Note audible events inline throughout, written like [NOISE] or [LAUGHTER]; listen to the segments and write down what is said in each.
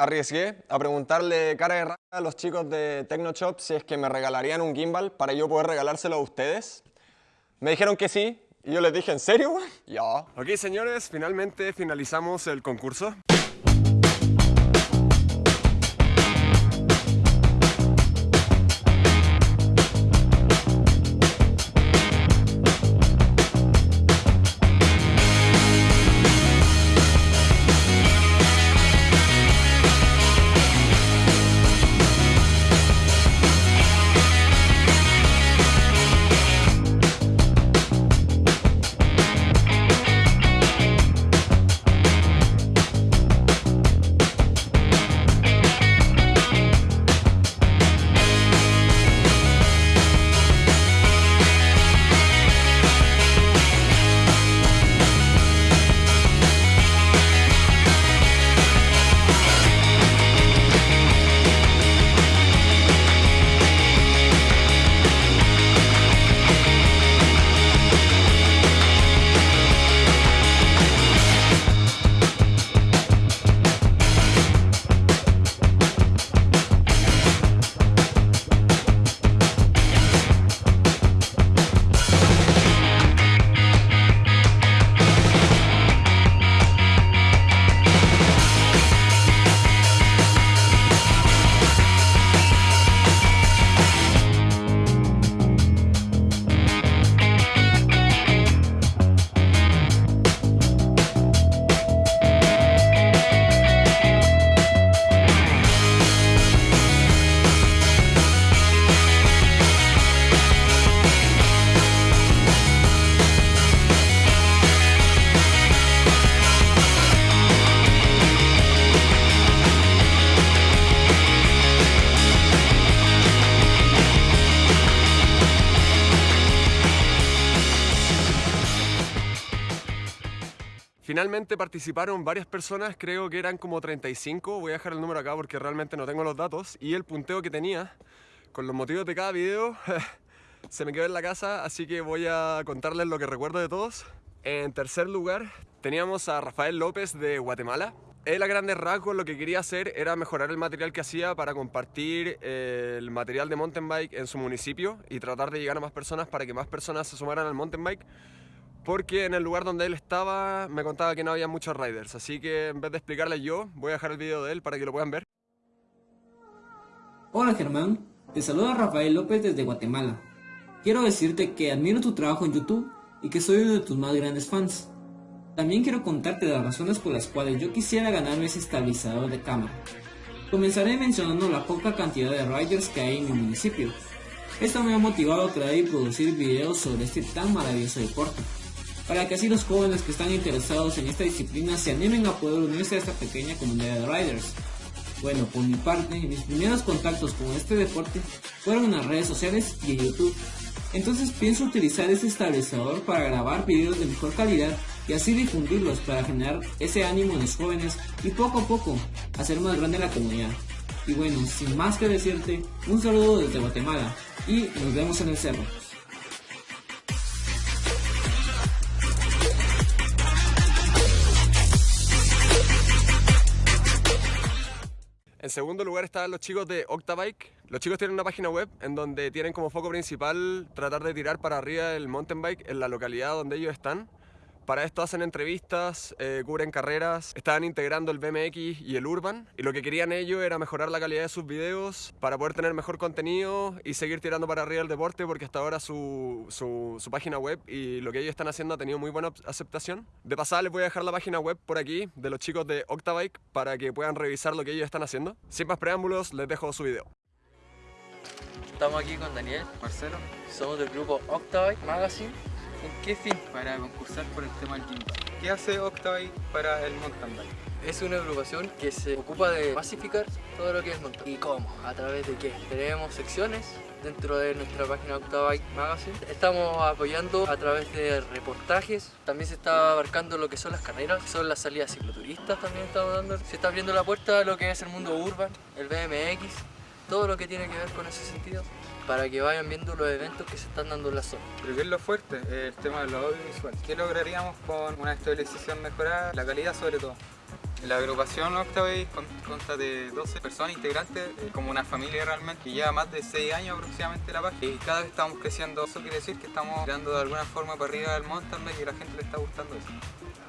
arriesgué a preguntarle cara de rara a los chicos de TechnoShop si es que me regalarían un gimbal para yo poder regalárselo a ustedes. Me dijeron que sí, y yo les dije, ¿en serio? Ya. Ok, señores, finalmente finalizamos el concurso. Finalmente participaron varias personas, creo que eran como 35, voy a dejar el número acá porque realmente no tengo los datos y el punteo que tenía con los motivos de cada video [LAUGHS] se me quedó en la casa, así que voy a contarles lo que recuerdo de todos. En tercer lugar teníamos a Rafael López de Guatemala. Él a grandes rasgos lo que quería hacer era mejorar el material que hacía para compartir eh, el material de mountain bike en su municipio y tratar de llegar a más personas para que más personas se sumaran al mountain bike porque en el lugar donde él estaba me contaba que no había muchos riders, así que en vez de explicarle yo, voy a dejar el video de él para que lo puedan ver. Hola Germán, te saluda Rafael López desde Guatemala. Quiero decirte que admiro tu trabajo en YouTube y que soy uno de tus más grandes fans. También quiero contarte las razones por las cuales yo quisiera ganarme ese estabilizador de cámara. Comenzaré mencionando la poca cantidad de riders que hay en mi municipio. Esto me ha motivado a crear y producir videos sobre este tan maravilloso deporte para que así los jóvenes que están interesados en esta disciplina se animen a poder unirse a esta pequeña comunidad de riders. Bueno, por mi parte, mis primeros contactos con este deporte fueron en las redes sociales y en YouTube. Entonces pienso utilizar este estabilizador para grabar videos de mejor calidad y así difundirlos para generar ese ánimo en los jóvenes y poco a poco hacer más grande la comunidad. Y bueno, sin más que decirte, un saludo desde Guatemala y nos vemos en el cerro. En segundo lugar están los chicos de Octabike. Los chicos tienen una página web en donde tienen como foco principal tratar de tirar para arriba el mountain bike en la localidad donde ellos están. Para esto hacen entrevistas, eh, cubren carreras, estaban integrando el BMX y el Urban y lo que querían ellos era mejorar la calidad de sus videos para poder tener mejor contenido y seguir tirando para arriba el deporte porque hasta ahora su, su, página web y lo que ellos están haciendo ha tenido muy buena aceptación. De pasada les voy a dejar la página web por aquí de los chicos de Octabike para que puedan revisar lo que ellos están haciendo. Sin más preámbulos, les dejo su video. Estamos aquí con Daniel, Marcelo, somos del grupo Octabike Magazine ¿Con qué fin? Para concursar por el tema del gimbal. ¿Qué hace Octavite para el mountain bike? Es una agrupación que se ocupa de pacificar todo lo que es mountain. ¿Y cómo? ¿A través de qué? Tenemos secciones dentro de nuestra página Octavite Magazine. Estamos apoyando a través de reportajes. También se está abarcando lo que son las carreras, son las salidas cicloturistas también estamos dando. Se está abriendo la puerta a lo que es el mundo urban, el BMX, todo lo que tiene que ver con ese sentido para que vayan viendo los eventos que se están dando en la zona. Pero ¿qué es lo fuerte? El tema de lo audiovisual. ¿Qué lograríamos con una estabilización mejorada? La calidad sobre todo. La agrupación Octavate con- consta de 12 personas integrantes, eh, como una familia realmente, que lleva más de 6 años aproximadamente la página. Y cada vez estamos creciendo. Eso quiere decir que estamos tirando de alguna forma para arriba del mountain bike y a la gente le está gustando eso.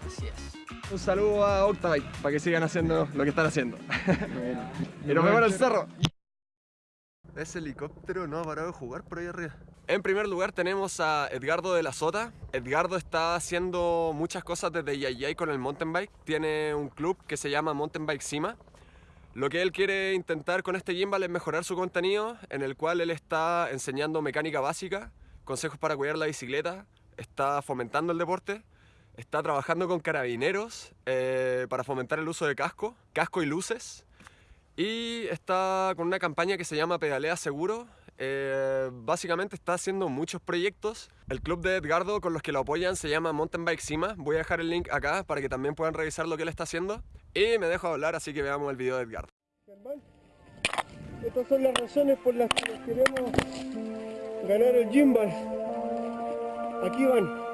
Así es. Un saludo a Octavite para que sigan haciendo lo que están haciendo. [LAUGHS] y nos vemos en el cerro. Ese helicóptero no ha parado de jugar por ahí arriba. En primer lugar tenemos a Edgardo de la Sota. Edgardo está haciendo muchas cosas desde Yayay con el mountain bike. Tiene un club que se llama Mountain Bike Cima. Lo que él quiere intentar con este gimbal es mejorar su contenido, en el cual él está enseñando mecánica básica, consejos para cuidar la bicicleta, está fomentando el deporte, está trabajando con carabineros eh, para fomentar el uso de casco, casco y luces, y está con una campaña que se llama Pedalea Seguro. Eh, básicamente está haciendo muchos proyectos. El club de Edgardo con los que lo apoyan se llama Mountain Bike Cima. Voy a dejar el link acá para que también puedan revisar lo que él está haciendo. Y me dejo hablar, así que veamos el video de Edgardo. Estas son las razones por las que queremos ganar el gimbal. Aquí van.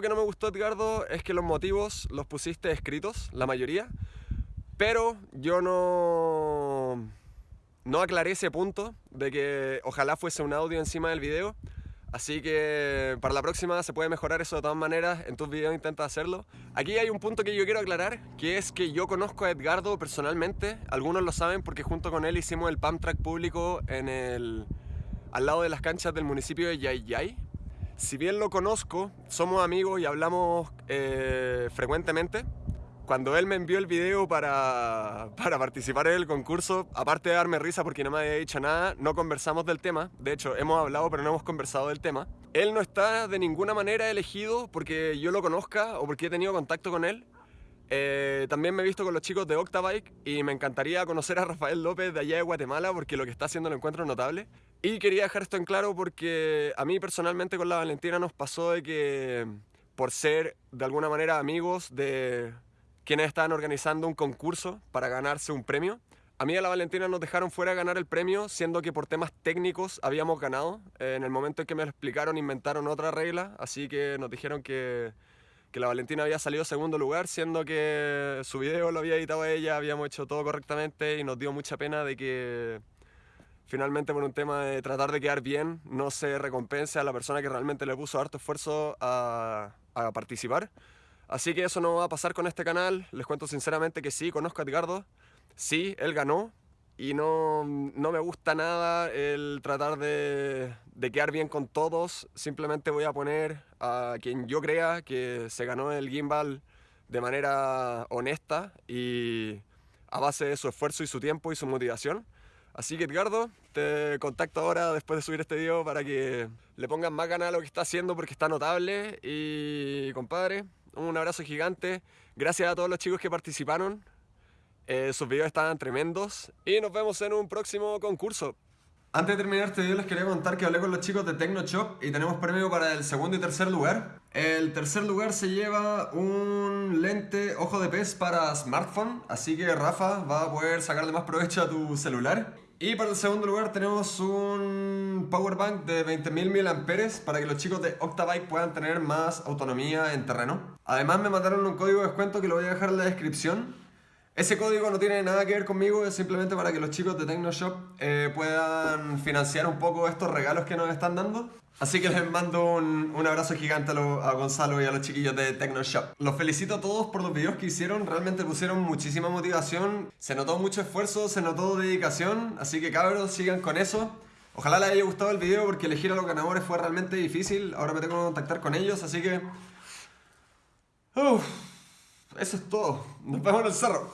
Que no me gustó, Edgardo, es que los motivos los pusiste escritos, la mayoría, pero yo no, no aclaré ese punto de que ojalá fuese un audio encima del video. Así que para la próxima se puede mejorar eso de todas maneras, en tus videos intenta hacerlo. Aquí hay un punto que yo quiero aclarar, que es que yo conozco a Edgardo personalmente, algunos lo saben porque junto con él hicimos el pump track público en el, al lado de las canchas del municipio de Yayay. Si bien lo conozco, somos amigos y hablamos eh, frecuentemente. Cuando él me envió el video para, [LAUGHS] para participar en el concurso, aparte de darme risa porque no me había dicho nada, no conversamos del tema. De hecho, hemos hablado pero no hemos conversado del tema. Él no está de ninguna manera elegido porque yo lo conozca o porque he tenido contacto con él. Eh, también me he visto con los chicos de Octabike y me encantaría conocer a Rafael López de allá de Guatemala porque lo que está haciendo lo encuentro notable. Y quería dejar esto en claro porque a mí personalmente con la Valentina nos pasó de que por ser de alguna manera amigos de quienes estaban organizando un concurso para ganarse un premio, a mí y a la Valentina nos dejaron fuera de ganar el premio, siendo que por temas técnicos habíamos ganado. Eh, en el momento en que me lo explicaron, inventaron otra regla, así que nos dijeron que, que la Valentina había salido segundo lugar, siendo que su video lo había editado ella, habíamos hecho todo correctamente y nos dio mucha pena de que finalmente por un tema de tratar de quedar bien no se recompense a la persona que realmente le puso harto esfuerzo a, a participar. Así que eso no va a pasar con este canal. Les cuento sinceramente que sí, conozco a Edgardo. Sí, él ganó. Y no, no me gusta nada el tratar de, de quedar bien con todos. Simplemente voy a poner a quien yo crea que se ganó el gimbal de manera honesta y a base de su esfuerzo y su tiempo y su motivación. Así que Edgardo, te contacto ahora después de subir este video para que le pongan más ganas a lo que está haciendo porque está notable. Y compadre, un abrazo gigante. Gracias a todos los chicos que participaron. Eh, sus videos estaban tremendos. Y nos vemos en un próximo concurso. Antes de terminar este video les quería contar que hablé con los chicos de TecnoShop y tenemos premio para el segundo y tercer lugar. El tercer lugar se lleva un lente ojo de pez para smartphone, así que Rafa va a poder sacarle más provecho a tu celular. Y para el segundo lugar tenemos un power bank de 20.000 mAh para que los chicos de Octabike puedan tener más autonomía en terreno. Además me mandaron un código de descuento que lo voy a dejar en la descripción. Ese código no tiene nada que ver conmigo, es simplemente para que los chicos de TecnoShop eh, puedan financiar un poco estos regalos que nos están dando. Así que les mando un, un abrazo gigante a, lo- a Gonzalo y a los chiquillos de TecnoShop. Los felicito a todos por los videos que hicieron, realmente pusieron muchísima motivación, se notó mucho esfuerzo, se notó dedicación, así que cabros, sigan con eso. Ojalá les haya gustado el video porque elegir a los ganadores fue realmente difícil. Ahora me tengo que contactar con ellos, así que... Uf, eso es todo. Nos vemos en el cerro.